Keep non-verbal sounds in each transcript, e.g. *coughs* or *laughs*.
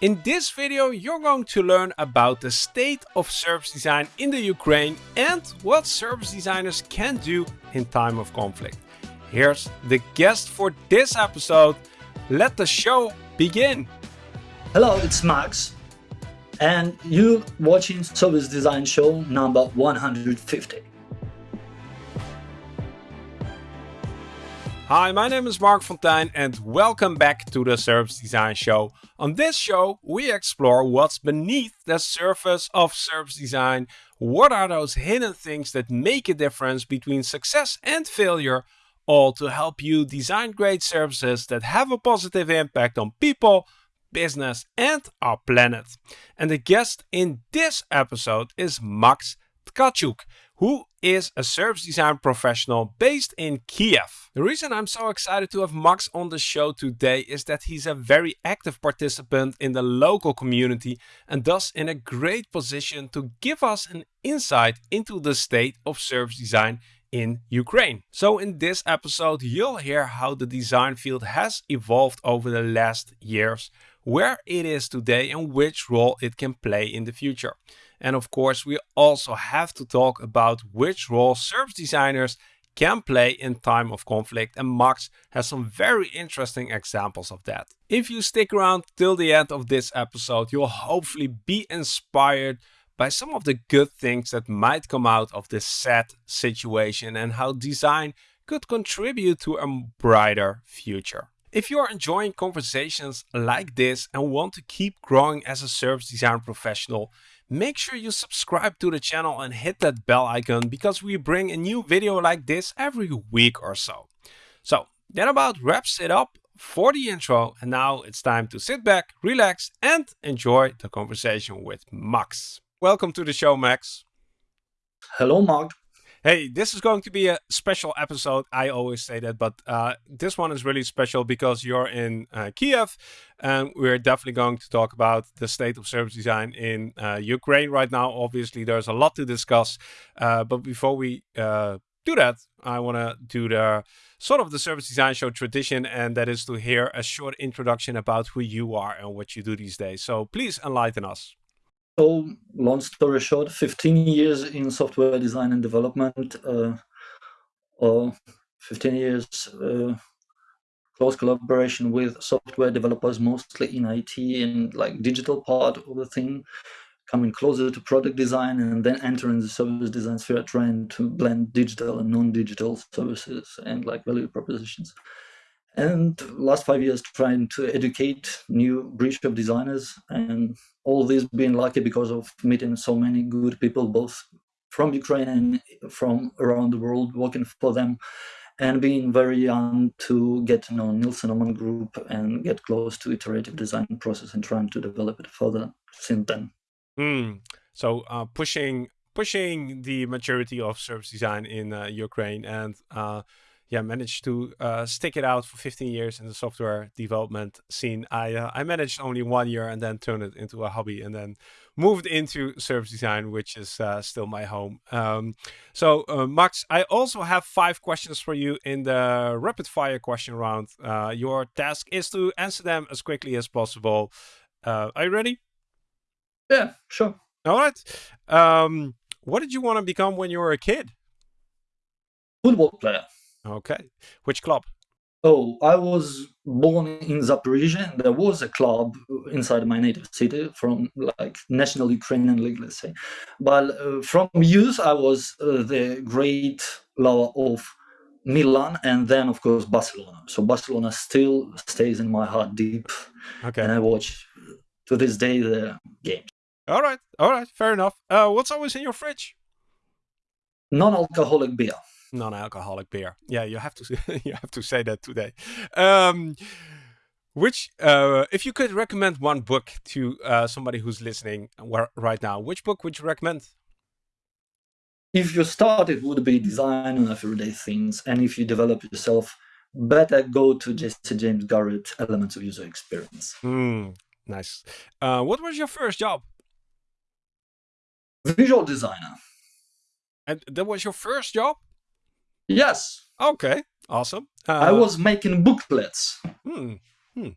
In this video you're going to learn about the state of service design in the Ukraine and what service designers can do in time of conflict. Here's the guest for this episode. Let the show begin. Hello, it's Max and you watching Service Design Show number 150. Hi, my name is Marc Fonteijn and welcome back to the Service Design Show. On this show, we explore what's beneath the surface of service design. What are those hidden things that make a difference between success and failure, all to help you design great services that have a positive impact on people, business, and our planet. And the guest in this episode is Max Tkachuk, who is a service design professional based in Kiev. The reason I'm so excited to have Max on the show today is that he's a very active participant in the local community and thus in a great position to give us an insight into the state of service design in Ukraine. So in this episode you'll hear how the design field has evolved over the last years, where it is today and which role it can play in the future. And of course, we also have to talk about which role service designers can play in time of conflict and Max has some very interesting examples of that. If you stick around till the end of this episode, you'll hopefully be inspired by some of the good things that might come out of this sad situation and how design could contribute to a brighter future. If you are enjoying conversations like this and want to keep growing as a service design professional, make sure you subscribe to the channel and hit that bell icon because we bring a new video like this every week or so. So that about wraps it up for the intro and now it's time to sit back, relax and enjoy the conversation with Max. Welcome to the show Max. Hello Mark. Hey, this is going to be a special episode. I always say that, but uh, this one is really special because you're in uh, Kiev, and we're definitely going to talk about the state of service design in uh, Ukraine right now. Obviously, there's a lot to discuss, uh, but before we uh, do that, I want to do the sort of the service design show tradition, and that is to hear a short introduction about who you are and what you do these days. So please enlighten us. So, long story short, 15 years in software design and development, uh, or 15 years uh, close collaboration with software developers, mostly in IT and like digital part of the thing, coming closer to product design and then entering the service design sphere, trying to blend digital and non-digital services and like value propositions and last five years trying to educate new breed of designers and all this being lucky because of meeting so many good people both from ukraine and from around the world working for them and being very young to get to know Nielsen Norman group and get close to iterative design process and trying to develop it further since then. Mm. So uh, pushing pushing the maturity of service design in uh, Ukraine and uh, yeah, managed to uh, stick it out for 15 years in the software development scene. I uh, I managed only one year and then turned it into a hobby and then moved into service design, which is uh, still my home. Um, so uh, Max, I also have five questions for you in the rapid fire question round. Uh, your task is to answer them as quickly as possible. Uh, are you ready? Yeah, sure. All right. Um, what did you want to become when you were a kid? Football player. Okay. Which club? Oh, I was born in Zaporizhia. There was a club inside my native city from like National Ukrainian League, let's say. But uh, from youth, I was uh, the great lover of Milan and then, of course, Barcelona. So Barcelona still stays in my heart deep. Okay. And I watch to this day the games. All right. All right. Fair enough. Uh, what's always in your fridge? Non-alcoholic beer non-alcoholic beer. Yeah, you have to *laughs* you have to say that today. Um, which, uh, if you could recommend one book to uh, somebody who's listening right now, which book would you recommend? If you start, it would be Design on Everyday Things, and if you develop yourself, better go to Jesse James Garrett, Elements of User Experience. Mm, nice. Uh, what was your first job? Visual designer. And that was your first job? Yes. Okay. Awesome. Uh, I was making booklets. Hmm. Hmm.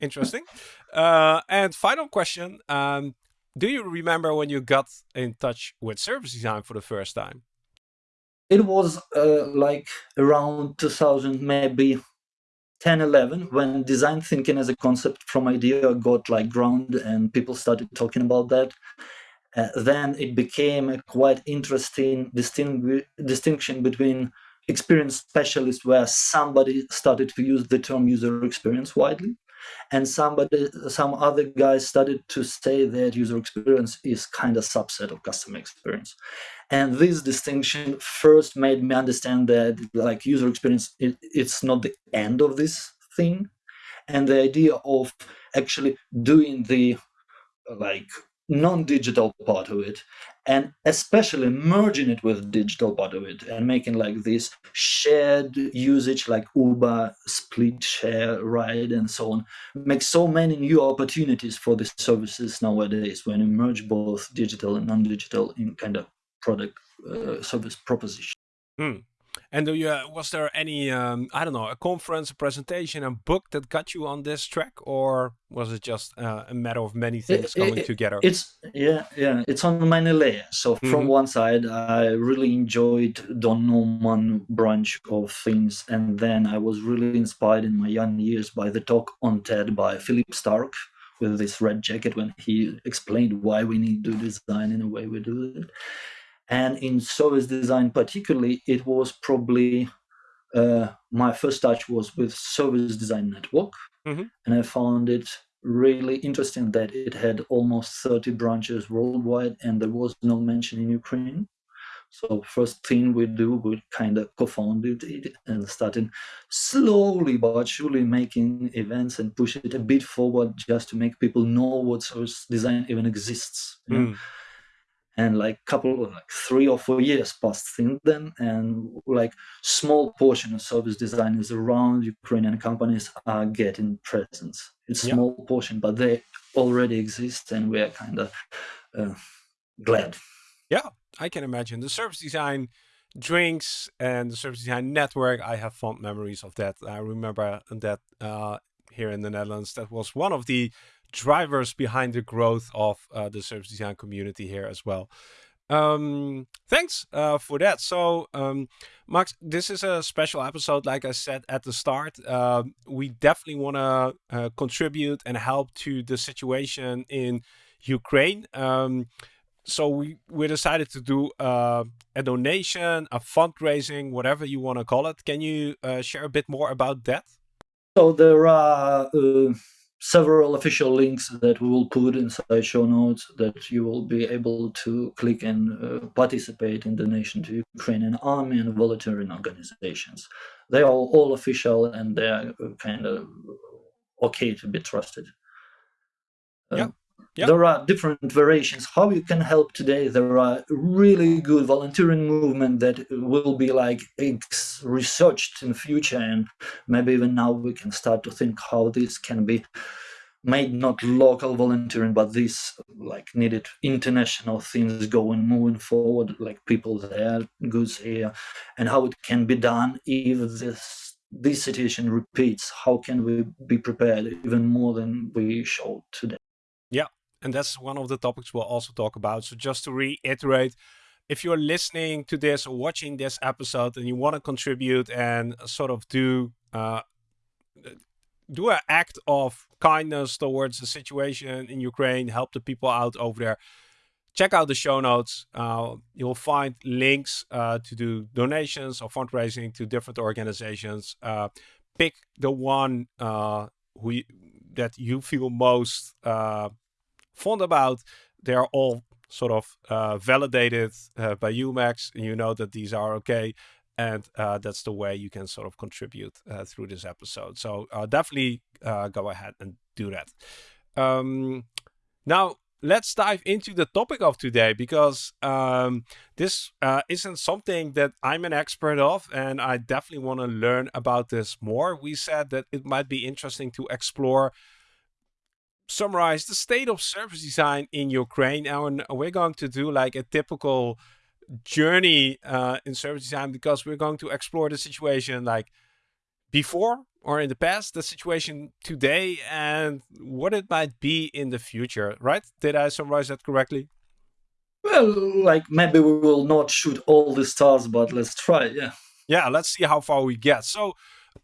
interesting. Uh, and final question: um, Do you remember when you got in touch with service design for the first time? It was uh, like around 2000, maybe 10, 11, when design thinking as a concept from idea got like ground and people started talking about that. Uh, then it became a quite interesting distingu- distinction between experience specialist where somebody started to use the term user experience widely and somebody some other guys started to say that user experience is kind of subset of customer experience. And this distinction first made me understand that like user experience it, it's not the end of this thing. And the idea of actually doing the like non-digital part of it and especially merging it with digital part of it and making like this shared usage like uber split share ride and so on makes so many new opportunities for the services nowadays when you merge both digital and non-digital in kind of product uh, service proposition hmm. And do you, uh, was there any, um, I don't know, a conference, a presentation, a book that got you on this track, or was it just uh, a matter of many things it, coming it, together? It's yeah, yeah. It's on many layers. So from mm-hmm. one side, I really enjoyed Don Norman branch of things, and then I was really inspired in my young years by the talk on TED by Philippe Starck with this red jacket when he explained why we need to design in the way we do it. And in service design, particularly, it was probably uh, my first touch was with Service Design Network, mm-hmm. and I found it really interesting that it had almost 30 branches worldwide, and there was no mention in Ukraine. So first thing we do, we kind of co-founded it and started slowly but surely making events and push it a bit forward just to make people know what service design even exists. Mm and like couple of like three or four years passed since then and like small portion of service designers around ukrainian companies are getting presence. It's yeah. small portion but they already exist and we're kind of uh, glad. Yeah i can imagine. The service design drinks and the service design network i have fond memories of that. I remember that uh, here in the netherlands that was one of the drivers behind the growth of uh, the service design community here as well. Um, thanks uh, for that. So, um, Max, this is a special episode. Like I said at the start, uh, we definitely want to uh, contribute and help to the situation in Ukraine. Um, so we we decided to do uh, a donation, a fundraising, whatever you want to call it. Can you uh, share a bit more about that? So there are several official links that we will put inside show notes that you will be able to click and uh, participate in donation to Ukrainian army and volunteering organizations. They are all official and they are uh, kind of okay to be trusted. Uh, yeah. Yep. There are different variations how you can help today. There are really good volunteering movement that will be like researched in future, and maybe even now we can start to think how this can be made not local volunteering, but this like needed international things going moving forward, like people there, goods here, and how it can be done if this this situation repeats. How can we be prepared even more than we showed today? And that's one of the topics we'll also talk about. So just to reiterate, if you're listening to this or watching this episode and you want to contribute and sort of do uh, do an act of kindness towards the situation in Ukraine, help the people out over there, check out the show notes. Uh, you'll find links uh, to do donations or fundraising to different organizations. Uh, pick the one uh, who you, that you feel most uh, fond about. They are all sort of uh, validated uh, by UMAX, you know that these are okay. And uh, that's the way you can sort of contribute uh, through this episode. So uh, definitely uh, go ahead and do that. Um, now, let's dive into the topic of today because um, this isn't something that I'm an expert of, and I definitely want to learn about this more. We said that it might be interesting to explore summarize the state of service design in Ukraine. And we're going to do like a typical journey uh, in service design because we're going to explore the situation like before or in the past, the situation today, and what it might be in the future, right? Did I summarize that correctly? Well, like maybe we will not shoot all the stars, but let's try, yeah. Yeah, let's see how far we get. So,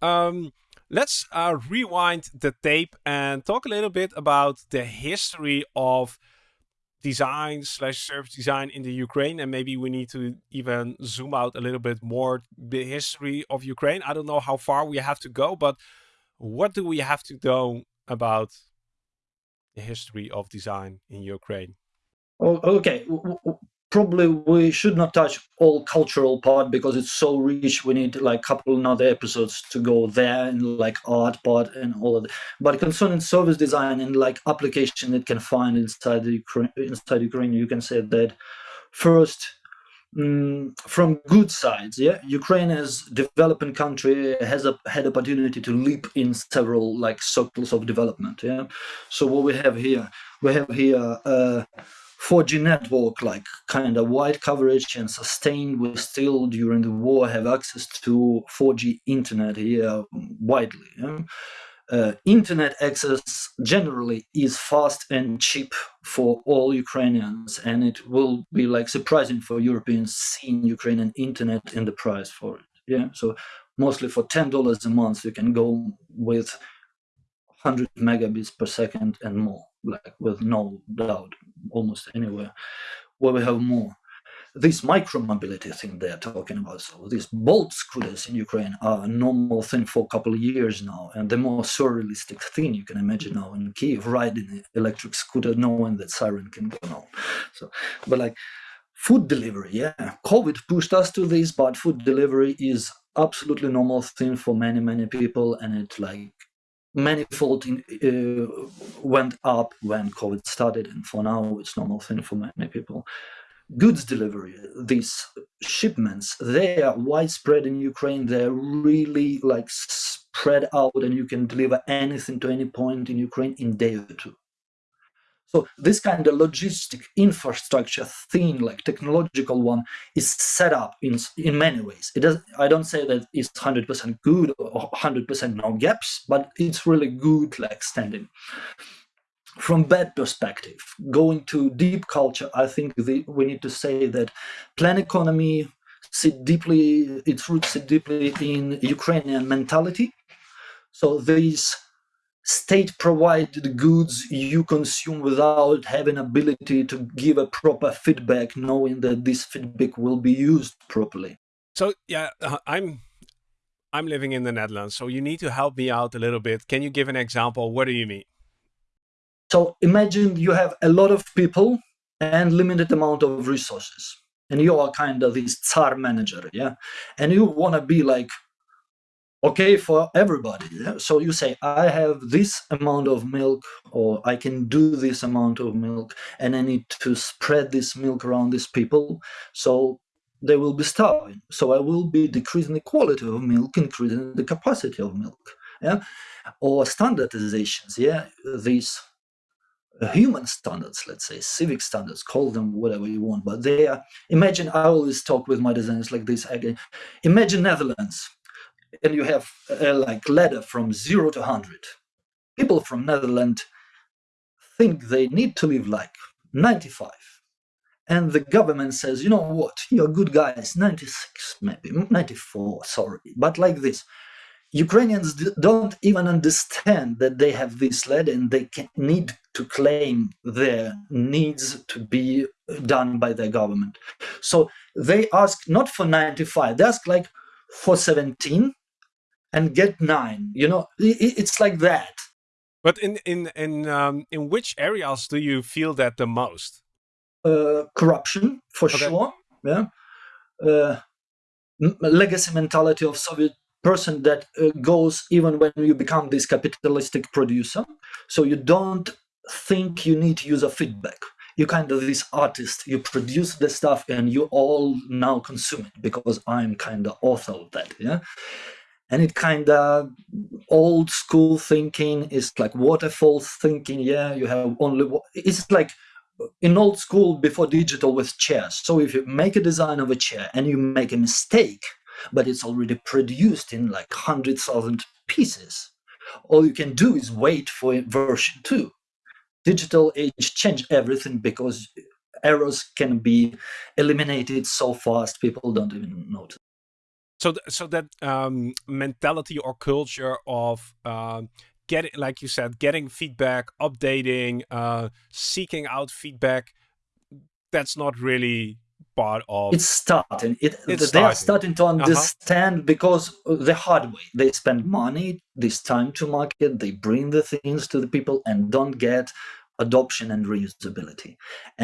um, let's uh, rewind the tape and talk a little bit about the history of design slash service design in the Ukraine, and maybe we need to even zoom out a little bit more the history of Ukraine. I don't know how far we have to go, but what do we have to know about the history of design in Ukraine? Okay, probably we should not touch all cultural part because it's so rich. We need like couple another episodes to go there and like art part and all of that. But concerning service design and like application it can find inside the ukraine inside ukraine you can say that first mm, from good sides yeah ukraine as developing country has a, had opportunity to leap in several like circles of development yeah. So what we have here we have here uh 4G network, like kind of wide coverage and sustained. We still, during the war, have access to 4G internet here widely. Uh, internet access generally is fast and cheap for all Ukrainians, and it will be like surprising for Europeans seeing Ukrainian internet and the price for it. Yeah, so mostly for ten dollars a month, you can go with 100 megabits per second and more like with no doubt almost anywhere where we have more. This micro mobility thing they're talking about so these bolt scooters in ukraine are a normal thing for a couple of years now and the more surrealistic thing you can imagine now in kiev riding an electric scooter knowing that siren can go on so but like food delivery yeah covid pushed us to this but food delivery is absolutely normal thing for many many people and it like manifold uh, went up when COVID started, and for now it's normal thing for many people. Goods delivery, these shipments, they are widespread in Ukraine. They're really like spread out, and you can deliver anything to any point in Ukraine in day or two. So this kind of logistic infrastructure thing, like technological one, is set up in in many ways. It does. I don't say that it's hundred percent good or hundred percent no gaps, but it's really good, like standing. From that perspective, going to deep culture, I think the, we need to say that plan economy sit deeply, its roots sit deeply in Ukrainian mentality. So these state provided goods you consume without having ability to give a proper feedback knowing that this feedback will be used properly. So yeah uh, i'm i'm living in the netherlands so you need to help me out a little bit. Can you give an example? What do you mean? So imagine you have a lot of people and limited amount of resources and you are kind of this tsar manager yeah? And you want to be like okay for everybody so you say i have this amount of milk or i can do this amount of milk and i need to spread this milk around these people. So they will be starving. So i will be decreasing the quality of milk increasing the capacity of milk yeah? Or standardizations yeah? These human standards let's say civic standards call them whatever you want but they are imagine i always talk with my designers like this again imagine netherlands and you have a like ladder from zero to 100 people from netherlands think they need to live like 95 and the government says you know what? You're good guys 96 maybe 94 sorry but like this. Ukrainians don't even understand that they have this ladder and they can, need to claim their needs to be done by their government. So they ask not for 95 they ask like for 17 and get nine. You know, it's like that. But in in in um, in which areas do you feel that the most? Uh, corruption, for okay. sure. Yeah. Uh, legacy mentality of Soviet person that uh, goes even when you become this capitalistic producer. So you don't think you need to use a feedback. You kind of this artist. You produce the stuff and you all now consume it because I'm kind of author of that. Yeah and it kind of old school thinking is like waterfall thinking yeah you have only it's like uh, in old school before digital with chairs so if you make a design of a chair and you make a mistake but it's already produced in like 100,000 pieces. All you can do is wait for version 2. Digital age change everything because errors can be eliminated so fast people don't even notice. So, th so that um, mentality or culture of uh, getting, like you said, getting feedback, updating, uh, seeking out feedback, that's not really part of. It's starting. It, it's they starting. are starting to uh-huh. understand uh -huh. because the hard way. They spend money, this time to market, they bring the things to the people and don't get adoption and reusability.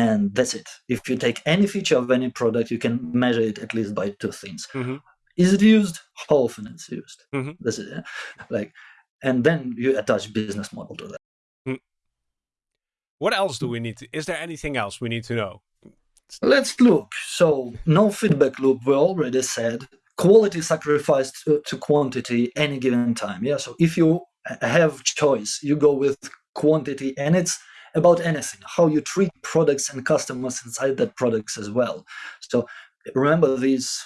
And that's it. If you take any feature of any product, you can measure it at least by two things. Mm -hmm. Is it used? How often it's used? Mm -hmm. That's it. Like and then you attach business model to that. Mm. What else do we need to, is there anything else we need to know? Let's look. So no feedback loop, we already said, quality sacrificed to, to quantity any given time. Yeah, so if you have choice, you go with quantity and it's about anything, how you treat products and customers inside that products as well. So remember these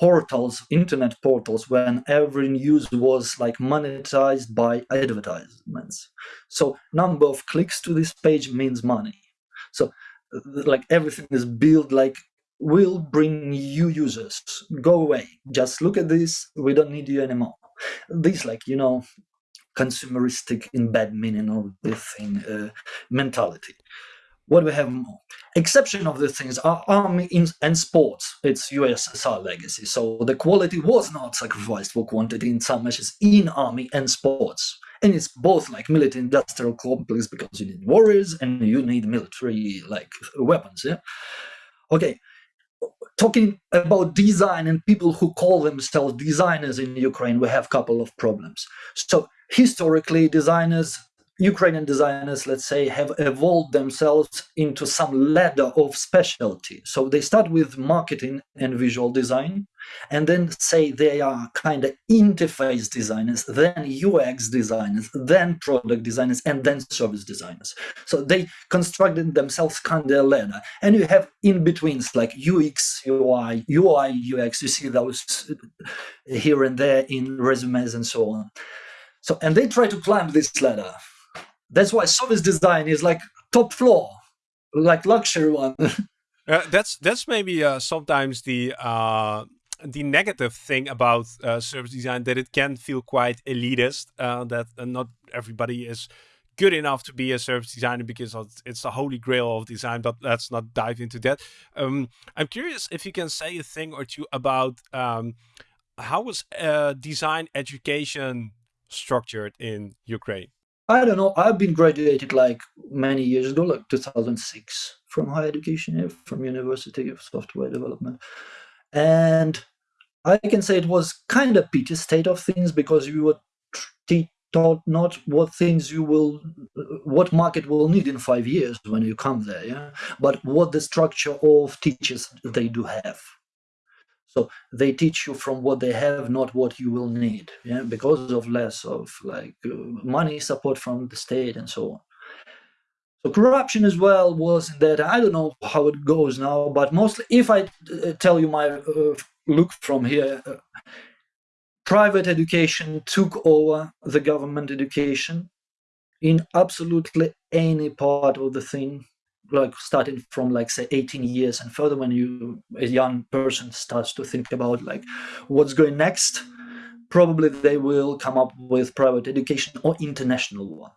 portals, internet portals, when every news was like monetized by advertisements. So number of clicks to this page means money. So like everything is built like will bring you users. Go away. Just look at this. We don't need you anymore. This like, you know, consumeristic in bad meaning of this thing uh, mentality what we have more? Exception of the things are army and sports. It's USSR legacy. So the quality was not sacrificed for quantity in some measures in army and sports. And it's both like military industrial complex because you need warriors and you need military like weapons. Yeah. Okay. Talking about design and people who call themselves designers in Ukraine, we have a couple of problems. So historically, designers Ukrainian designers, let's say, have evolved themselves into some ladder of specialty. So they start with marketing and visual design, and then say they are kind of interface designers, then UX designers, then product designers, and then service designers. So they constructed themselves kind of a ladder. And you have in betweens like UX, UI, UI, UX. You see those uh, here and there in resumes and so on. So, and they try to climb this ladder that's why service design is like top floor, like luxury one. *laughs* uh, that's that's maybe uh, sometimes the uh, the negative thing about uh, service design that it can feel quite elitist. Uh, that uh, not everybody is good enough to be a service designer because it's the holy grail of design. But let's not dive into that. Um, I'm curious if you can say a thing or two about um, how was design education structured in Ukraine. I don't know. I've been graduated like many years ago, like 2006 from higher education, from University of Software Development. And I can say it was kind of pity state of things because you were taught not what things you will, what market will need in five years when you come there, yeah, but what the structure of teachers they do have. So they teach you from what they have, not what you will need, yeah, because of less of like uh, money support from the state and so on. So corruption as well was that. I don't know how it goes now, but mostly, if I uh, tell you my uh, look from here, uh, private education took over the government education in absolutely any part of the thing like starting from like say 18 years and further when you a young person starts to think about like what's going next probably they will come up with private education or international one.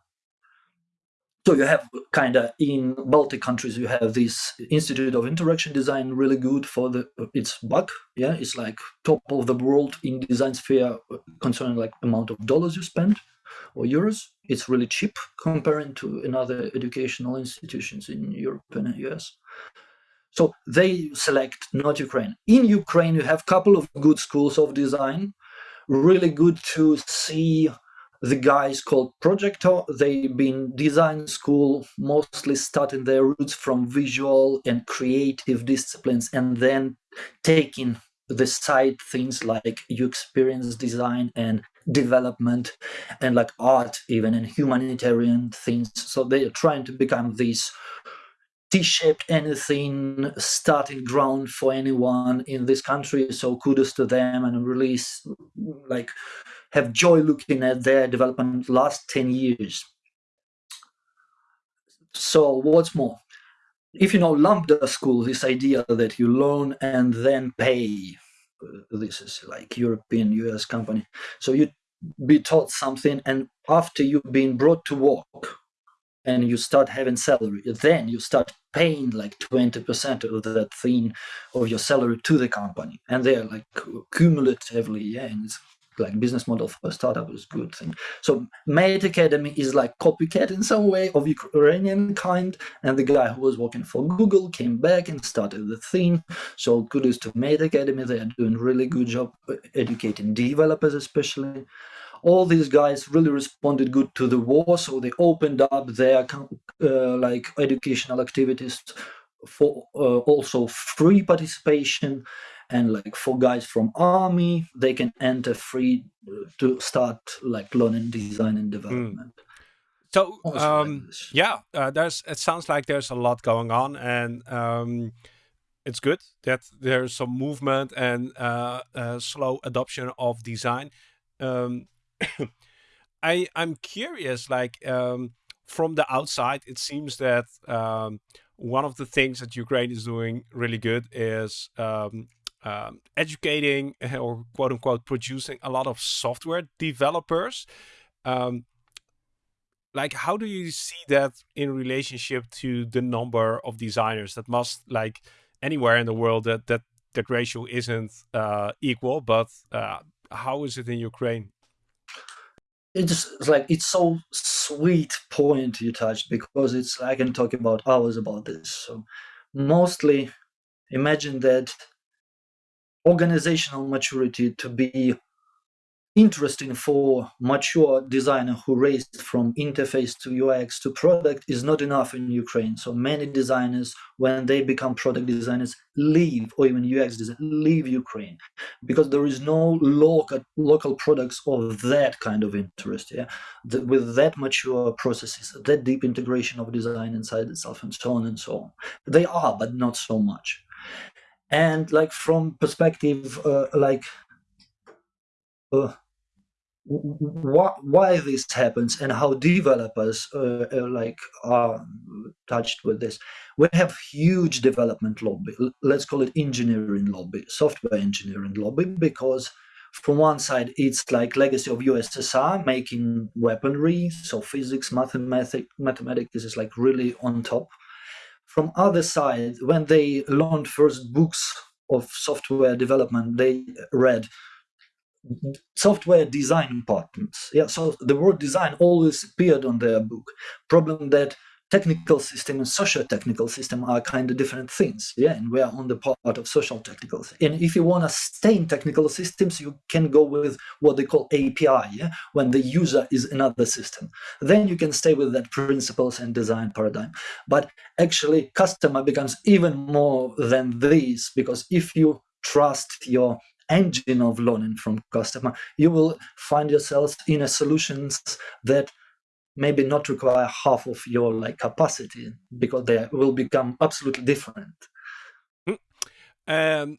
So you have kind of in baltic countries you have this institute of interaction design really good for the it's buck yeah it's like top of the world in design sphere uh, concerning like amount of dollars you spend or euros. It's really cheap comparing to another educational institutions in Europe and US. So they select not Ukraine. In Ukraine, you have a couple of good schools of design. Really good to see the guys called Projector. They've been design school, mostly starting their roots from visual and creative disciplines, and then taking the side things like you experience design and development and like art even and humanitarian things so they are trying to become these T-shaped anything, starting ground for anyone in this country. So kudos to them and release, like, have joy looking at their development last 10 years. So what's more, if you know Lambda School, this idea that you loan and then pay, Uh, this is like European US company. So you be taught something and after you've been brought to work and you start having salary then you start paying like 20% of that thing of your salary to the company and they're like uh, cumulatively yeah and it's like business model for a startup is good thing. So mate academy is like copycat in some way of ukrainian kind and the guy who was working for google came back and started the thing so kudos to mate academy they are doing really good job educating developers especially. All these guys really responded good to the war so they opened up their uh, like educational activities for uh, also free participation and like for guys from army they can enter free to start like learning design and development. Mm. so um, yeah uh, there's it sounds like there's a lot going on and um, it's good that there's some movement and uh, uh slow adoption of design. Um, *coughs* I I'm curious, like um, from the outside, it seems that um, one of the things that Ukraine is doing really good is um, educating or quote unquote producing a lot of software developers. Um, like, how do you see that in relationship to the number of designers that must like anywhere in the world that that that ratio isn't uh, equal, but uh, how is it in Ukraine? it's like it's so sweet point you touched because it's I can talk about hours about this. So mostly imagine that organizational maturity to be interesting for mature designer who raised from interface to UX to product is not enough in Ukraine. So many designers, when they become product designers, leave, or even UX designers, leave Ukraine because there is no local local products of that kind of interest. Yeah, the, with that mature processes, that deep integration of design inside itself, and so on and so on. They are, but not so much. And like from perspective, uh, like. Uh, why, why this happens and how developers uh, uh, like are touched with this we have huge development lobby let's call it engineering lobby software engineering lobby because from one side it's like legacy of ussr making weaponry so physics mathematics mathematics is like really on top from other side when they learned first books of software development they read software design importance. Yeah, so the word design always appeared on their book. Problem that technical system and social technical system are kind of different things. Yeah, and we are on the part of social technical. And if you want to stay in technical systems, you can go with what they call API, yeah, when the user is another system. Then you can stay with that principles and design paradigm. But actually, customer becomes even more than this because if you trust your engine of learning from customer, you will find yourself in a solutions that maybe not require half of your like capacity because they will become absolutely different. Hmm. Um,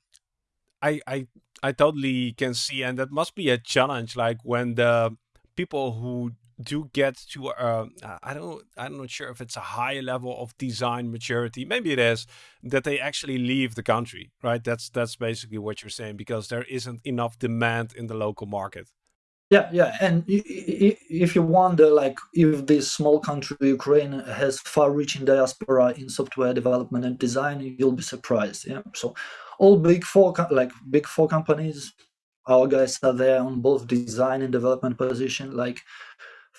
I I I totally can see, and that must be a challenge. Like when the people who do get to uh, I don't I'm not sure if it's a high level of design maturity. Maybe it is that they actually leave the country, right? That's that's basically what you're saying because there isn't enough demand in the local market. Yeah, yeah, and if you wonder, like, if this small country Ukraine has far-reaching diaspora in software development and design, you'll be surprised. Yeah, so all big four, like big four companies, our guys are there on both design and development position. Like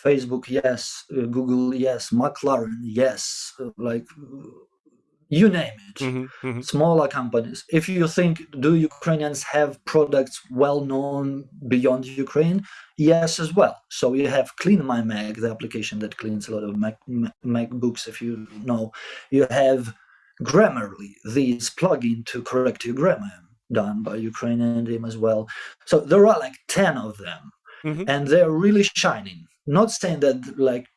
Facebook, yes. Uh, Google, yes. McLaren, yes. Uh, like you name it. Mm-hmm, mm-hmm. Smaller companies. If you think, do Ukrainians have products well known beyond Ukraine? Yes, as well. So you have Clean My Mac, the application that cleans a lot of Mac, MacBooks, if you know. You have Grammarly, this plugin to correct your grammar, done by Ukrainian team as well. So there are like 10 of them. Mm-hmm. And they're really shining not saying that like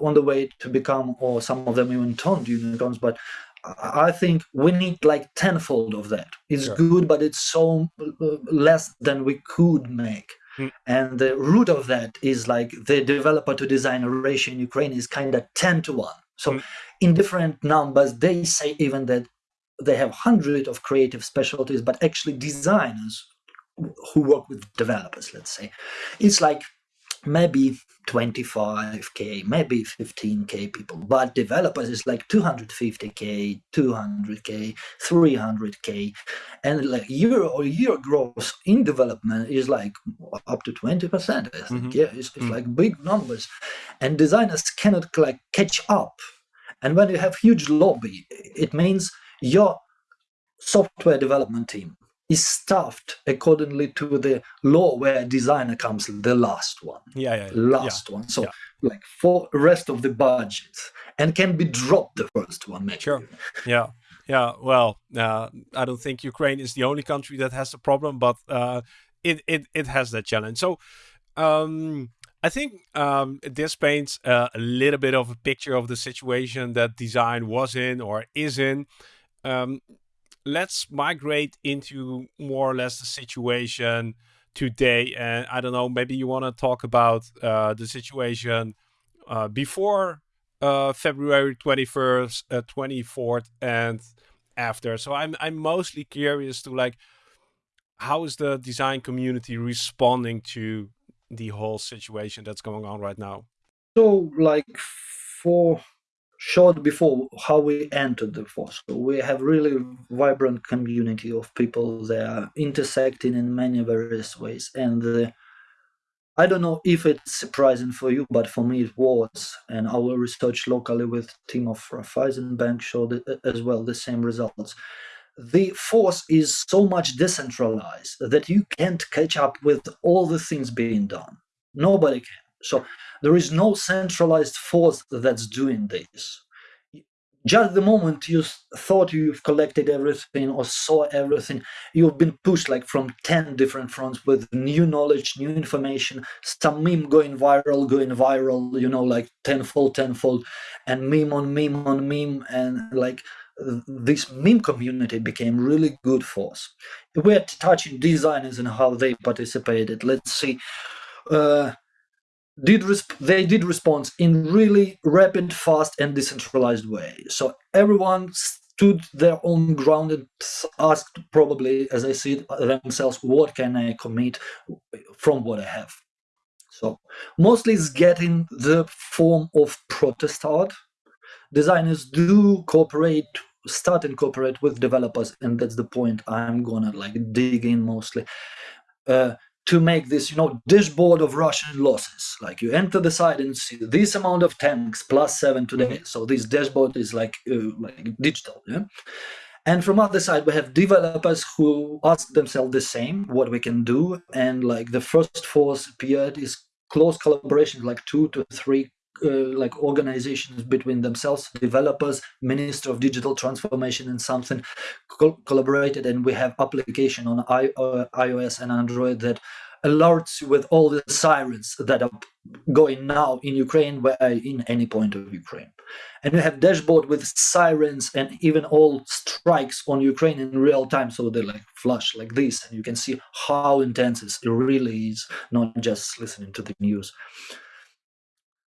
on the way to become or some of them even turned unicorns but I think we need like tenfold of that. It's Sure. good, but it's so uh, less than we could make. Mm. And the root of that is like the developer to designer ratio in Ukraine is kind of 10 to 1. So Mm. in different numbers, they say even that they have hundred of creative specialties, but actually designers who work with developers, let's say, it's like maybe 25k, maybe 15k people, but developers is like 250k, 200k, 300k, and like year or year growth in development is like up to 20%. I think, Mhm. yeah, it's, it's Mm. like big numbers, and designers cannot like catch up. And when you have huge lobby, it means your software development team is staffed accordingly to the law where designer comes the last one Yeah, yeah, yeah. last one so yeah. like for rest of the budget and can be dropped the first one maybe Sure. Yeah, yeah. Well, uh, I don't think Ukraine is the only country that has the problem, but uh, it it it has that challenge. So, um, I think um, this paints uh, a little bit of a picture of the situation that design was in or is in. Um, let's migrate into more or less the situation today, and I don't know. Maybe you want to talk about uh, the situation uh, before uh, February 21st, uh, 24th, and after. So I'm I'm mostly curious to like how is the design community responding to the whole situation that's going on right now? so like for short before how we entered the force we have really vibrant community of people that are intersecting in many various ways and uh, I don't know if it's surprising for you, but for me it was. And our research locally with team of Raiffeisen Bank showed as well the same results. The force is so much decentralized that you can't catch up with all the things being done. Nobody can. So there is no centralized force that's doing this. Just the moment you thought you've collected everything or saw everything, you've been pushed like from 10 different fronts with new knowledge, new information, some meme going viral, going viral, you know, like tenfold, tenfold, and meme on meme on meme. And like this meme community became really good for us. We're touching designers and how they participated. Let's see. Uh, did they did respond in really rapid, fast, and decentralized way. So everyone stood their own ground and asked, probably as I see themselves, what can I commit from what I have. So mostly it's getting the form of protest art. Designers do cooperate, start and cooperate with developers, and that's the point I'm gonna like dig in mostly. Uh, to make this, you know, dashboard of Russian losses. Like you enter the site and see this amount of tanks plus seven today. So this dashboard is like uh, like digital. Yeah. And from other side, we have developers who ask themselves the same, what we can do. And like the first force appeared is close collaboration, like two to three uh, like organizations between themselves, developers, Minister of Digital Transformation, and something col- collaborated, and we have application on I, uh, iOS and Android that alerts you with all the sirens that are going now in Ukraine, where in any point of Ukraine, and we have dashboard with sirens and even all strikes on Ukraine in real time, so they like flash like this, and you can see how intense it really is, not just listening to the news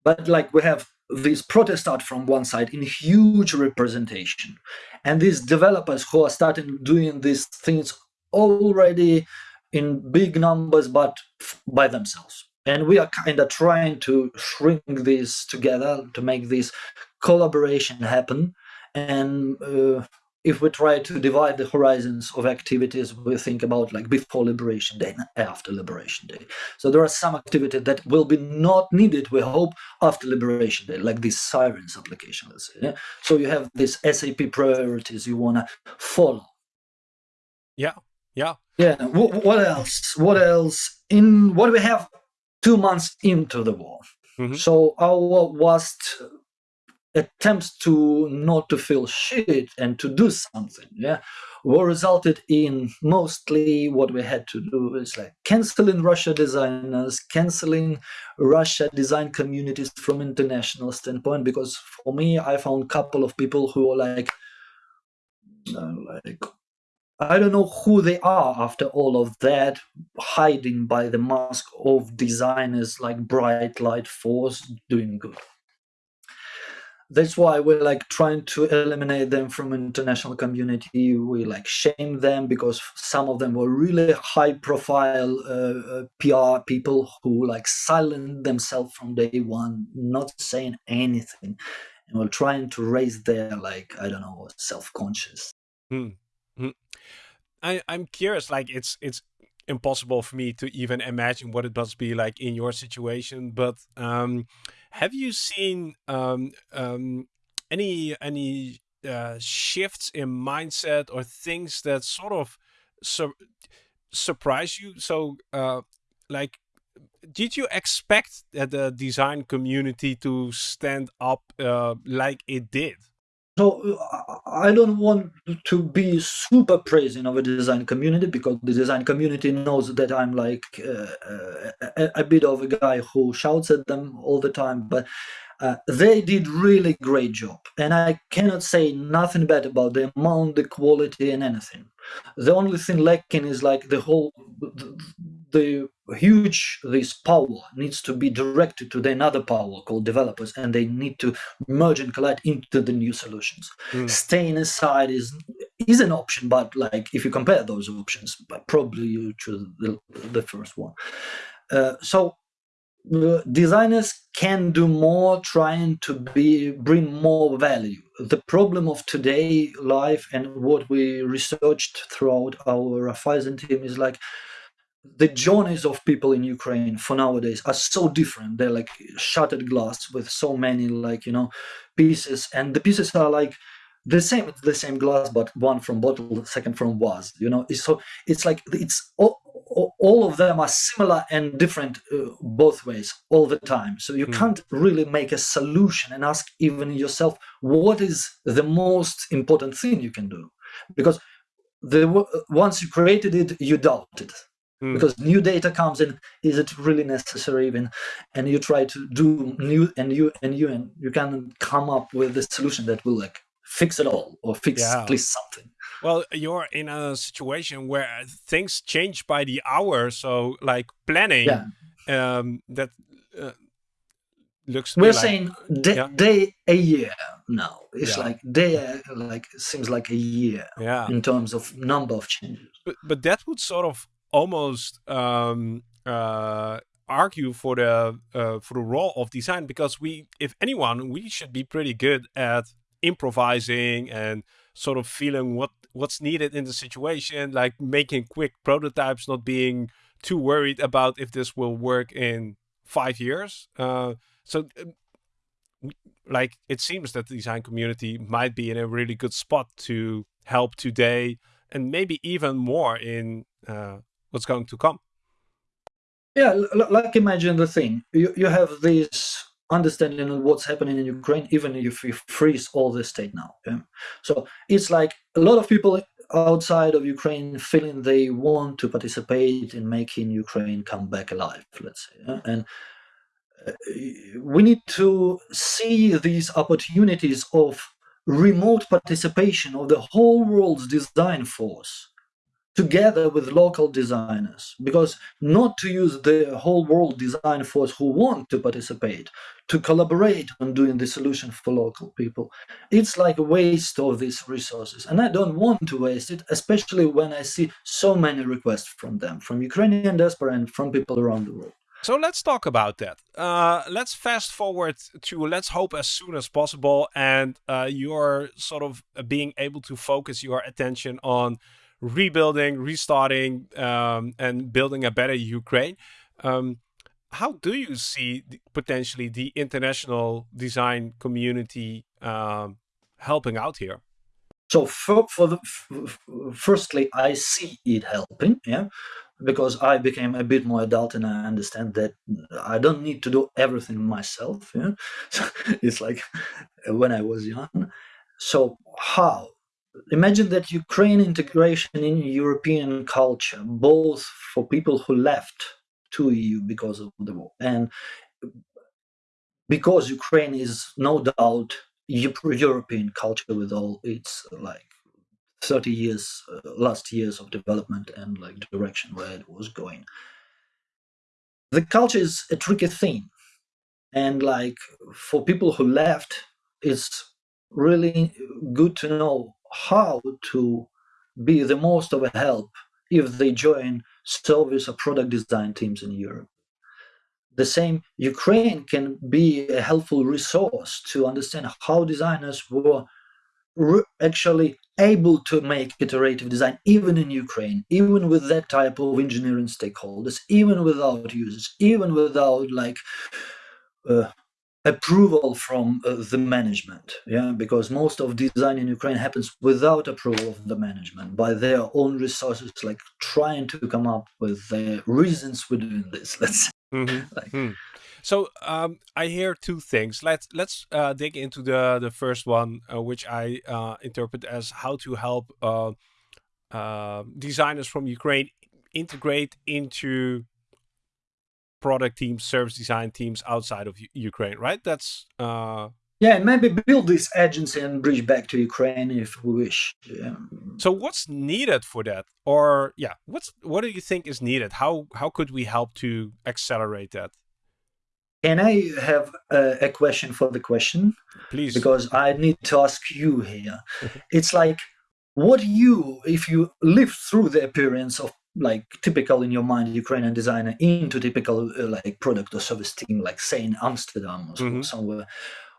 but like we have this protest art from one side in huge representation. And these developers who are starting doing these things already in big numbers but by themselves. And we are kind of trying to shrink this together to make this collaboration happen. And uh, if we try to divide the horizons of activities we think about like before liberation day and after liberation day. So there are some activity that will be not needed we hope after liberation day like this sirens application let's say yeah? so you have this sap priorities you want to follow. Yeah, yeah, yeah wh- what else? What else in what we have two months into the war? Mhm. so our worst attempts to not to feel shit and to do something yeah were resulted in mostly what we had to do is like canceling russia designers canceling russia design communities from international standpoint because for me i found couple of people who were like uh, like I don't know who they are after all of that, hiding by the mask of designers like Bright Light Force doing good. That's why we're like trying to eliminate them from international community. We like shame them because some of them were really high profile uh, uh PR people who like silent themselves from day one, not saying anything. And we're trying to raise their like, I don't know, self-conscious. Hmm. hmm. I, I'm curious, like it's it's impossible for me to even imagine what it must be like in your situation. But um, have you seen um, um, any any uh, shifts in mindset or things that sort of sur surprise you? So, uh, like, did you expect that the design community to stand up uh, like it did? So I don't want to be super praising of a design community because the design community knows that I'm like uh, a, a, bit of a guy who shouts at them all the time. But uh, they did really great job, and I cannot say nothing bad about the amount, the quality, and anything. The only thing lacking is like the whole the, the huge this power needs to be directed to the another power called developers and they need to merge and collide into the new solutions. Mm. staying aside is is an option but like if you compare those options but probably you choose the, the first one. Uh, so uh, designers can do more trying to be bring more value. The problem of today life and what we researched throughout our Raiffeisen team is like the journeys of people in Ukraine for nowadays are so different. They're like shattered glass with so many like you know pieces, and the pieces are like the same. It's the same glass, but one from bottle, second from vase. You know, so it's like it's all, all of them are similar and different uh, both ways all the time. So you mm. can't really make a solution and ask even yourself what is the most important thing you can do, because the once you created it, you doubt it mm. because new data comes in is it really necessary even and you try to do new and you and you and you can come up with a solution that will like fix it all or fix yeah. at least something well you're in a situation where things change by the hour so like planning yeah. um that uh, looks we're like, saying day, yeah. day a year now it's yeah. like day like seems like a year yeah in terms of number of changes but but that would sort of almost um, uh, argue for the uh, for the role of design because we, if anyone, we should be pretty good at improvising and sort of feeling what what's needed in the situation, like making quick prototypes, not being too worried about if this will work in five years. Uh, so, um, like, it seems that the design community might be in a really good spot to help today, and maybe even more in uh, what's going to come. Yeah, like imagine the thing. You, you have this understanding of what's happening in Ukraine, even if you freeze all the state now. Yeah? So it's like a lot of people outside of Ukraine feeling they want to participate in making Ukraine come back alive, let's say. And uh, we need to see these opportunities of remote participation of the whole world's design force together with local designers. Because not to use the whole world design force who want to participate to collaborate on doing the solution for local people. It's like a waste of these resources. And i don't want to waste it especially when i see so many requests from them from ukrainian diaspora and from people around the world. So let's talk about that. Uh, let's fast forward to let's hope as soon as possible, and uh, you're sort of being able to focus your attention on rebuilding, restarting, um, and building a better Ukraine. Um, how do you see potentially the international design community um, helping out here? So for, for the firstly, I see it helping, yeah, because I became a bit more adult and I understand that I don't need to do everything myself. Yeah, *laughs* so it's like when I was young. So how? Imagine that Ukraine integration in European culture, both for people who left to EU because of the war, and because Ukraine is no doubt European culture with all its like 30 years, uh, last years of development and like direction where it was going. The culture is a tricky thing. And like for people who left, it's really good to know how to be the most of a help if they join service or product design teams in Europe. The same, Ukraine can be a helpful resource to understand how designers were actually able to make iterative design even in Ukraine, even with that type of engineering stakeholders, even without users, even without like uh, approval from uh, the management yeah because most of design in ukraine happens without approval of the management by their own resources like trying to come up with the reasons for doing this *laughs* let's mm *laughs* -hmm. like, mm. so um, i hear two things let's let's uh, dig into the the first one uh, which i uh, interpret as how to help uh, uh, designers from ukraine integrate into product teams, service design teams outside of U Ukraine, right? That's uh, yeah, maybe build this agency and bridge back to Ukraine if we wish. Yeah. So what's needed for that, or yeah, what's what do you think is needed? How how could we help to accelerate that? Can I have a, a question for the question? Please, because I need to ask you here. it's like what you, if you live through the appearance of like typical in your mind Ukrainian designer into typical uh, like product or service team, like say in Amsterdam or mm-hmm. somewhere.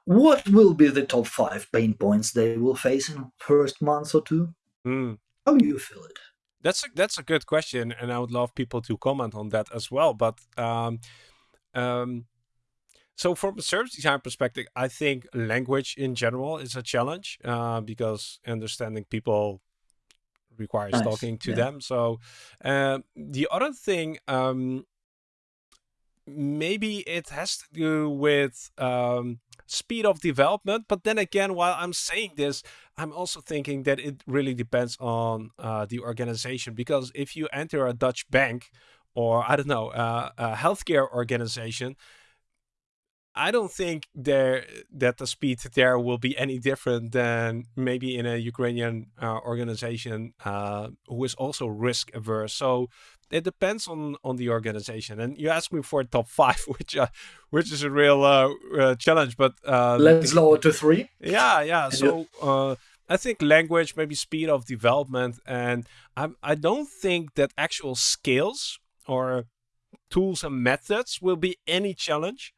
What will be the top five pain points they will face in first month or two? Mm. How do you feel it? That's a, that's a good question, and I would love people to comment on that as well. But um, um, so from a service design perspective, I think language in general is a challenge uh, because understanding people requires nice. talking to yeah. them. So uh, the other thing, um, maybe it has to do with um, speed of development. But then again, while I'm saying this, I'm also thinking that it really depends on uh, the organization. Because if you enter a Dutch bank or I don't know, uh, a healthcare organization, I don't think there that the speed there will be any different than maybe in a Ukrainian uh, organization uh, who is also risk averse. So it depends on on the organization. And you asked me for a top five, *laughs* which uh, which is a real uh, uh, challenge. But uh, let's lower to three. Yeah, yeah. So I think language, maybe speed of development, and I I don't think that actual skills or tools and methods will be any challenge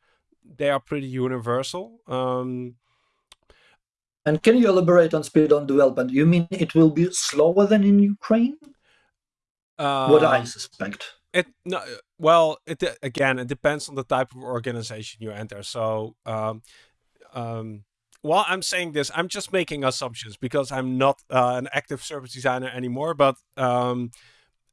they are pretty universal. Um, and can you elaborate on speed on development? You mean it will be slower than in Ukraine? Uh, what I suspect. It no, well, it again, it depends on the type of organization you enter. So, um, um, while I'm saying this, I'm just making assumptions because I'm not uh, an active service designer anymore. But um,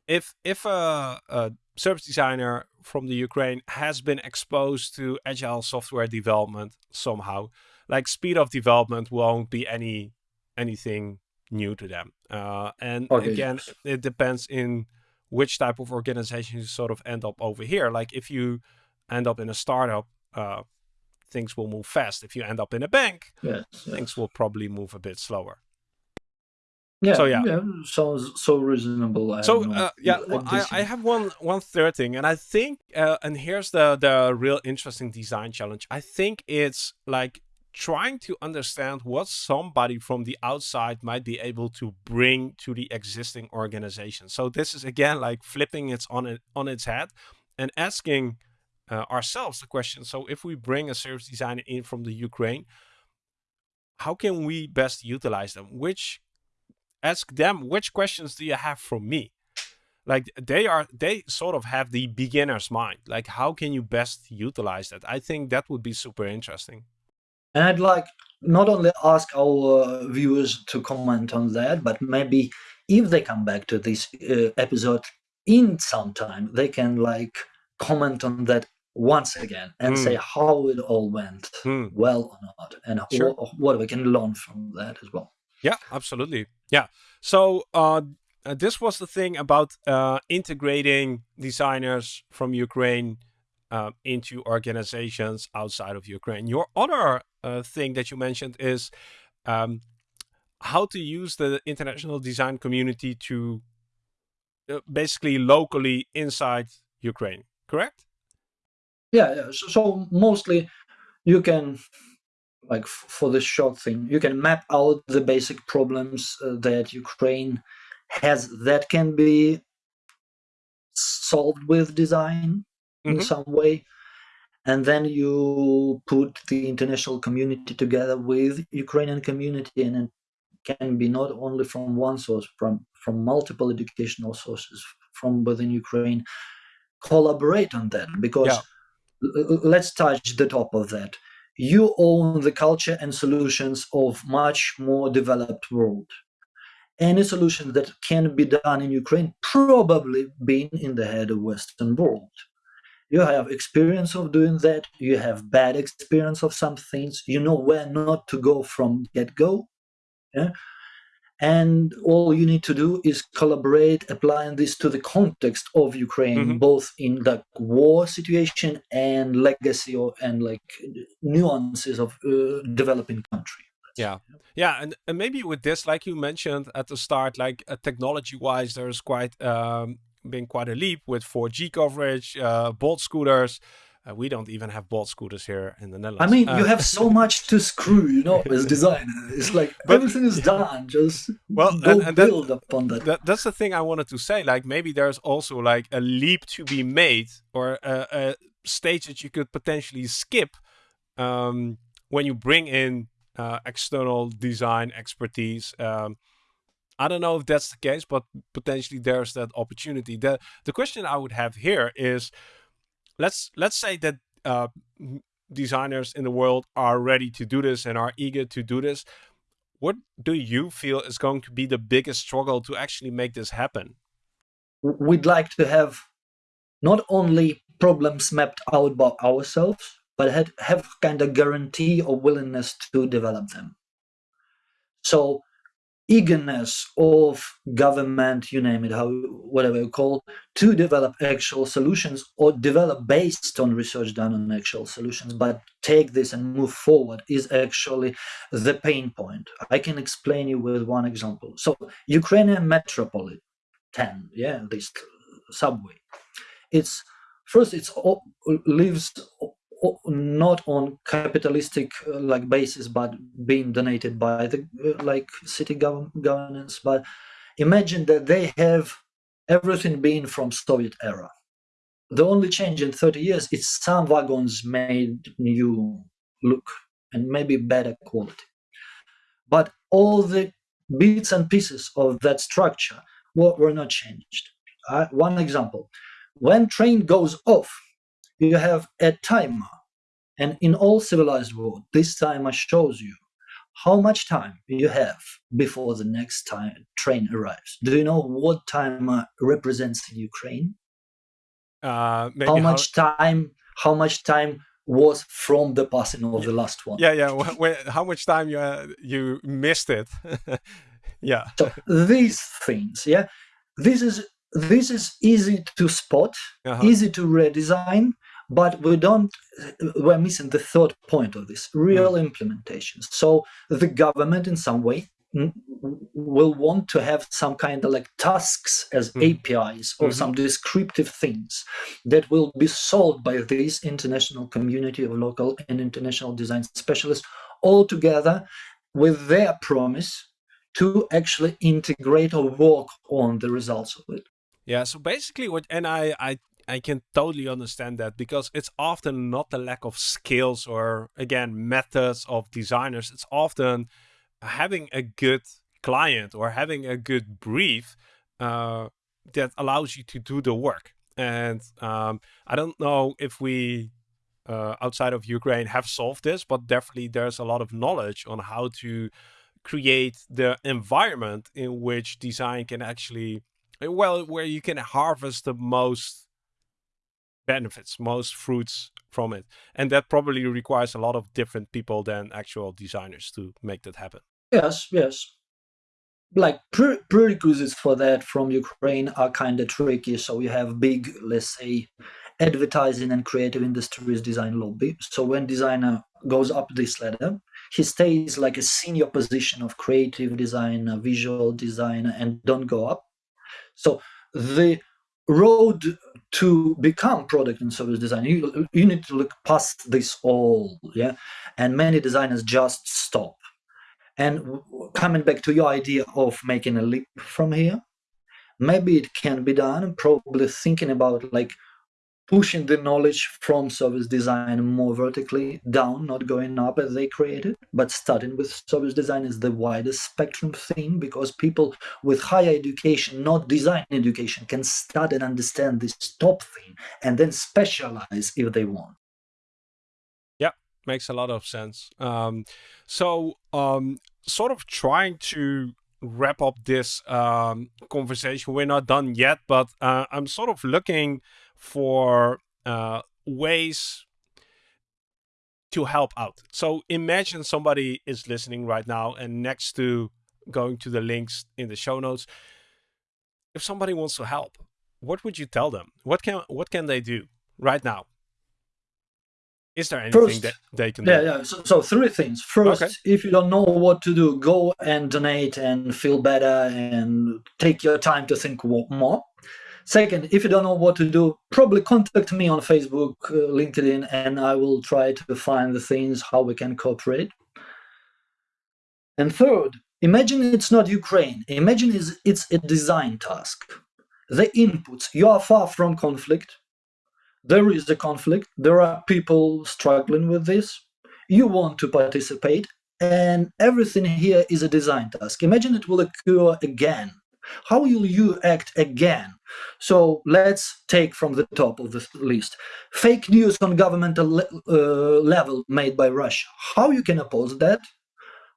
if if a, a service designer from the Ukraine has been exposed to agile software development somehow. Like speed of development won't be any anything new to them. Uh, and okay, again, it depends in which type of organization you sort of end up over here. Like if you end up in a startup, uh, things will move fast. If you end up in a bank, yes, things yes. will probably move a bit slower. Yeah, so yeah, yeah sounds so reasonable. So uh, yeah, well, I, I, have one one third thing, and I think, uh, and here's the the real interesting design challenge. I think it's like trying to understand what somebody from the outside might be able to bring to the existing organization. So this is again like flipping it on it on its head and asking uh, ourselves the question. So if we bring a service designer in from the Ukraine, how can we best utilize them? Which ask them which questions do you have for me like they are they sort of have the beginner's mind like how can you best utilize that i think that would be super interesting and i'd like not only ask our uh, viewers to comment on that but maybe if they come back to this uh, episode in some time they can like comment on that once again and mm. say how it all went mm. well or not and sure. what, what we can learn from that as well yeah, absolutely. Yeah. So uh, uh, this was the thing about uh, integrating designers from Ukraine uh, into organizations outside of Ukraine. Your other uh, thing that you mentioned is um, how to use the international design community to uh, basically locally inside Ukraine, correct? Yeah, so mostly you can like for the short thing you can map out the basic problems uh, that ukraine has that can be solved with design mm-hmm. in some way and then you put the international community together with ukrainian community and it can be not only from one source from from multiple educational sources from within ukraine collaborate on that because yeah. let's touch the top of that you own the culture and solutions of much more developed world any solution that can be done in ukraine probably been in the head of western world you have experience of doing that you have bad experience of some things you know where not to go from get go yeah? And all you need to do is collaborate applying this to the context of ukraine mm-hmm. both in the war situation and legacy or, and like nuances of uh, developing country yeah yeah and, and maybe with this like you mentioned at the start like uh, technology wise there's quite um been quite a leap with 4g coverage uh bolt scooters uh, we don't even have Bolt scooters here in the Netherlands. I mean, uh, you have so much to screw, you know, as *laughs* designer. It's like but, everything is done. Just well, go and, and build that, upon that. that. That's the thing I wanted to say. Like maybe there's also like a leap to be made, or a, a stage that you could potentially skip um, when you bring in uh, external design expertise. Um, I don't know if that's the case, but potentially there's that opportunity. The the question I would have here is let's let's say that uh, designers in the world are ready to do this and are eager to do this. What do you feel is going to be the biggest struggle to actually make this happen? We'd like to have not only problems mapped out by ourselves, but have, have kind of guarantee or willingness to develop them. So eagerness of government, you name it, how whatever you call, to develop actual solutions or develop based on research done on actual solutions, but take this and move forward is actually the pain point. I can explain you with one example. So Ukrainian metropolitan, yeah, this subway. It's first it's all, lives not on capitalistic uh, like basis but being donated by the uh, like city governance. But imagine that they have everything being from soviet era. The only change in 30 years is some wagons made new look and maybe better quality. But all the bits and pieces of that structure were, were not changed. Uh, one example. When train goes off you have a timer. And in all civilized world, this timer shows you how much time you have before the next time train arrives. Do you know what timer represents in Ukraine? Uh, how much how... time? How much time was from the passing of the last one? Yeah, yeah. how much time you uh, you missed it? *laughs* yeah. So these things, yeah, this is this is easy to spot, uh-huh. easy to redesign, but we don't we're missing the third point of this real mm. implementation so the government in some way will want to have some kind of like tasks as mm. apis or mm-hmm. some descriptive things that will be solved by this international community of local and international design specialists all together with their promise to actually integrate or work on the results of it yeah so basically what and i i I can totally understand that because it's often not the lack of skills or again methods of designers. It's often having a good client or having a good brief uh, that allows you to do the work. And um, I don't know if we uh, outside of Ukraine have solved this, but definitely there's a lot of knowledge on how to create the environment in which design can actually well where you can harvest the most benefits, most fruits from it. And that probably requires a lot of different people than actual designers to make that happen. Yes, yes. Like pre- prerequisites for that from Ukraine are kind of tricky. So you have big, let's say, advertising and creative industries design lobby. So when designer goes up this ladder, he stays like a senior position of creative designer, visual designer, and don't go up. So the road to become product and service design you, you need to look past this all yeah? And many designers just stop. And coming back to your idea of making a leap from here maybe it can be done probably thinking about like pushing the knowledge from service design more vertically down, not going up as they created, but starting with service design is the widest spectrum thing because people with higher education, not design education, can start and understand this top thing and then specialize if they want. Yeah, makes a lot of sense. Um, so, um, sort of trying to wrap up this um, conversation. We're not done yet, but uh, I'm sort of looking for uh, ways to help out. So imagine somebody is listening right now and next to going to the links in the show notes, if somebody wants to help, what would you tell them? What can what can they do right now? Is there anything First, that they can yeah, do? Yeah, so, so three things. First, okay. if you don't know what to do, go and donate and feel better and take your time to think more. Second, if you don't know what to do, probably contact me on Facebook, uh, LinkedIn, and I will try to find the things how we can cooperate. And third, imagine it's not Ukraine. Imagine it's, it's a design task. The inputs, you are far from conflict. There is a conflict. There are people struggling with this. You want to participate, and everything here is a design task. Imagine it will occur again how will you act again? So let's take from the top of the list. Fake news on governmental le uh, level made by Russia. How you can oppose that?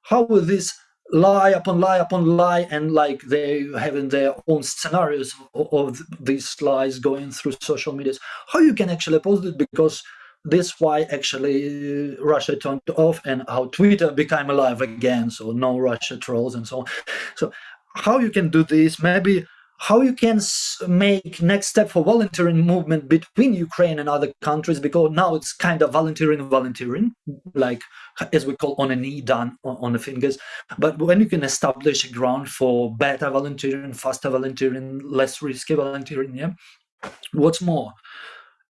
How will this lie upon lie upon lie and like they having their own scenarios of, of these lies going through social medias? How you can actually oppose it because this why actually Russia turned off and how Twitter became alive again. So no Russia trolls and so on. So how you can do this, maybe how you can make next step for volunteering movement between Ukraine and other countries, because now it's kind of volunteering, volunteering, like as we call on a knee done on the fingers. But when you can establish a ground for better volunteering, faster volunteering, less risky volunteering, yeah. What's more,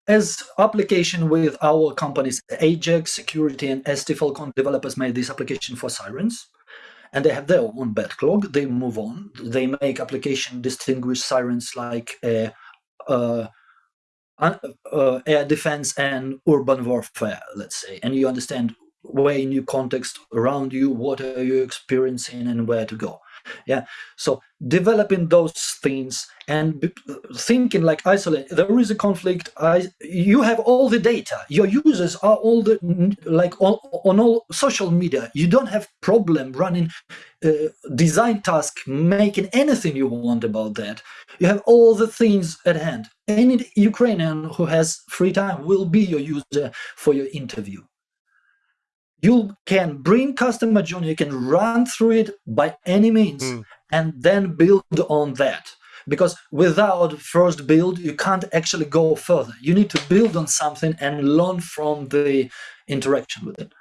as application with our companies, Ajax Security and ST Falcon developers made this application for sirens and they have their own backlog. They move on. They make application distinguish sirens like uh, uh, uh, air defense and urban warfare, let's say, and you understand where in your context around you, what are you experiencing, and where to go yeah. So developing those things and thinking like isolate there is a conflict. I, you have all the data. Your users are all the like on, on all social media. You don't have problem running uh, design task making anything you want about that. You have all the things at hand. Any ukrainian who has free time will be your user for your interview you can bring customer journey, you can run through it by any means, mm. and then build on that. Because without first build, you can't actually go further. You need to build on something and learn from the interaction with it.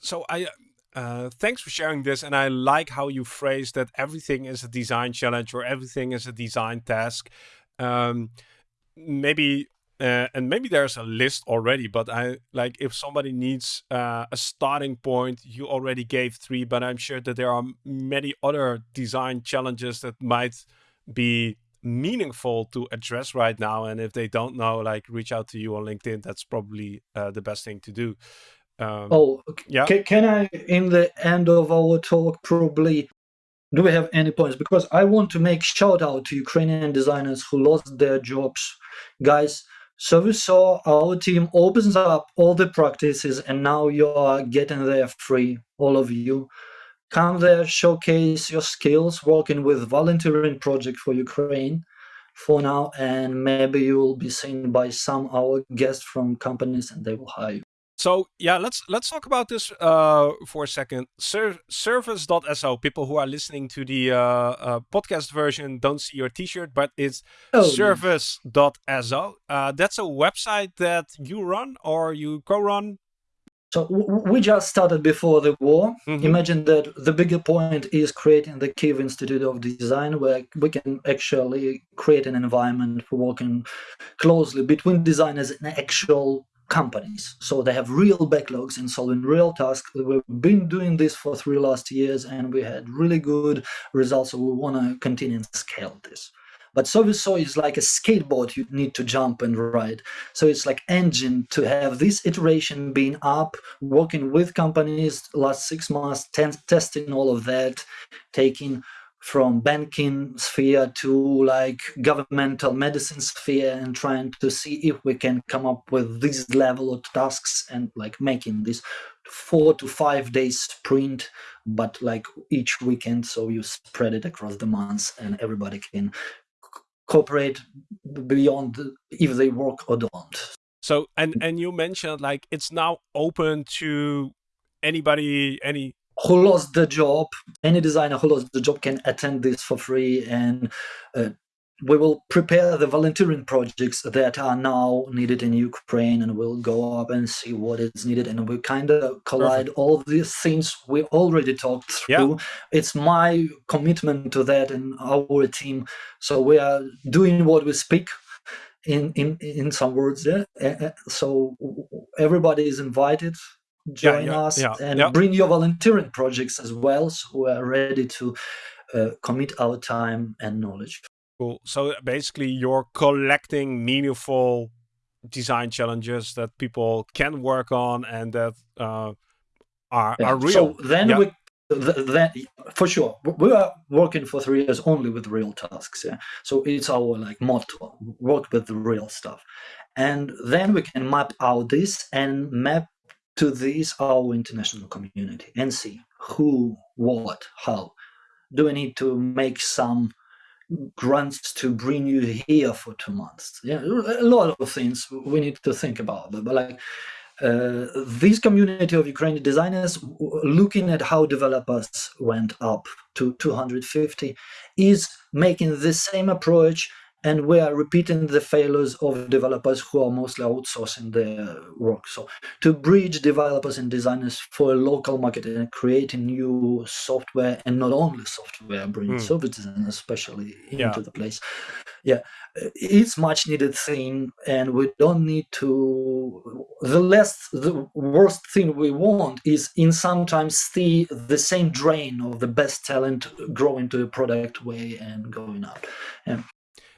So I uh, thanks for sharing this, and I like how you phrase that everything is a design challenge or everything is a design task. Um, maybe uh, and maybe there's a list already, but I like if somebody needs uh, a starting point, you already gave three, but I'm sure that there are many other design challenges that might be meaningful to address right now. And if they don't know, like reach out to you on LinkedIn. That's probably uh, the best thing to do. Um, oh, yeah. can I, in the end of our talk, probably do we have any points? Because I want to make shout out to Ukrainian designers who lost their jobs. Guys, so we saw our team opens up all the practices and now you are getting there free, all of you. Come there, showcase your skills, working with volunteering project for Ukraine for now, and maybe you will be seen by some our guests from companies and they will hire you. So yeah, let's let's talk about this uh, for a second. Ser service.so. People who are listening to the uh, uh, podcast version don't see your T-shirt, but it's oh, service.so. Uh, that's a website that you run or you co-run. so we just started before the war. Mm-hmm. Imagine that the bigger point is creating the Kiev Institute of Design, where we can actually create an environment for working closely between designers and actual companies. So they have real backlogs and solving real tasks. We've been doing this for three last years, and we had really good results. So we want to continue and scale this. But Soviso is like a skateboard you need to jump and ride. So it's like engine to have this iteration being up, working with companies last six months, testing all of that, taking from banking sphere to like governmental medicine sphere and trying to see if we can come up with this level of tasks and like making this four to five days sprint but like each weekend so you spread it across the months and everybody can cooperate beyond if they work or don't. So and and you mentioned like it's now open to anybody any who lost the job any designer who lost the job can attend this for free and uh, we will prepare the volunteering projects that are now needed in Ukraine and we'll go up and see what is needed and we kind of collide Perfect. all these things we already talked through. Yeah. It's my commitment to that and our team. So we are doing what we speak in in in some words yeah so everybody is invited join yeah, yeah, us and bring your volunteering projects as well so we're ready to uh, commit our time and knowledge Cool. So basically, you're collecting meaningful design challenges that people can work on and that uh, are, yeah. are real. So then yeah. we then for sure we are working for three years only with real tasks yeah so it's our like motto work with the real stuff and then we can map out this and map to this our international community and see who what how do we need to make some grants to bring you here for two months. Yeah, a lot of things we need to think about. But, but like uh, this community of Ukrainian designers, looking at how developers went up to 250, is making the same approach and we are repeating the failures of developers who are mostly outsourcing their work. So to bridge developers and designers for a local market and creating new software and not only software, bringing mm. services especially into the place. Yeah, it's much needed thing and we don't need to the less the worst thing we want is in sometimes see the same drain of the best talent grow into a product way and going out and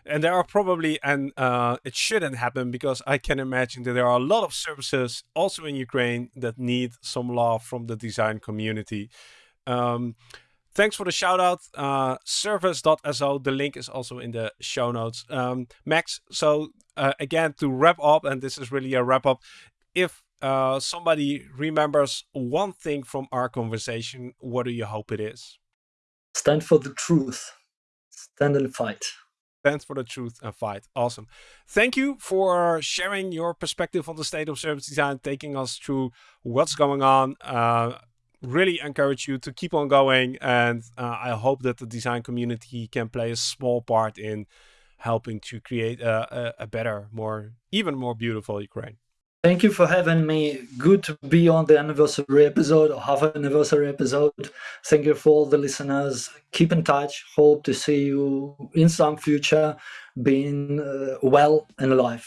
and there are probably and uh, it shouldn't happen because I can imagine that there are a lot of services also in Ukraine that need some love from the design community. Um, thanks for the shout out, uh, service.so. The link is also in the show notes. Um, Max, so uh, again to wrap up, and this is really a wrap up. If uh, somebody remembers one thing from our conversation, what do you hope it is? Stand for the truth. Stand and fight. Stand for the truth and fight. Awesome. Thank you for sharing your perspective on the state of service design, taking us through what's going on. Uh, really encourage you to keep on going. And uh, I hope that the design community can play a small part in helping to create a, a, a better, more, even more beautiful Ukraine. Thank you for having me. Good to be on the anniversary episode or half anniversary episode. Thank you for all the listeners. Keep in touch. Hope to see you in some future being uh, well and alive.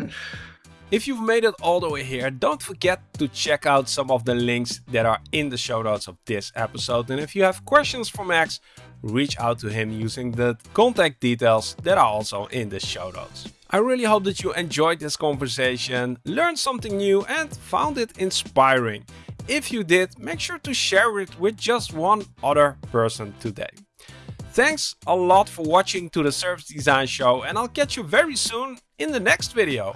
*laughs* if you've made it all the way here, don't forget to check out some of the links that are in the show notes of this episode. And if you have questions for Max, reach out to him using the contact details that are also in the show notes. I really hope that you enjoyed this conversation, learned something new and found it inspiring. If you did, make sure to share it with just one other person today. Thanks a lot for watching to the Service Design Show and I'll catch you very soon in the next video.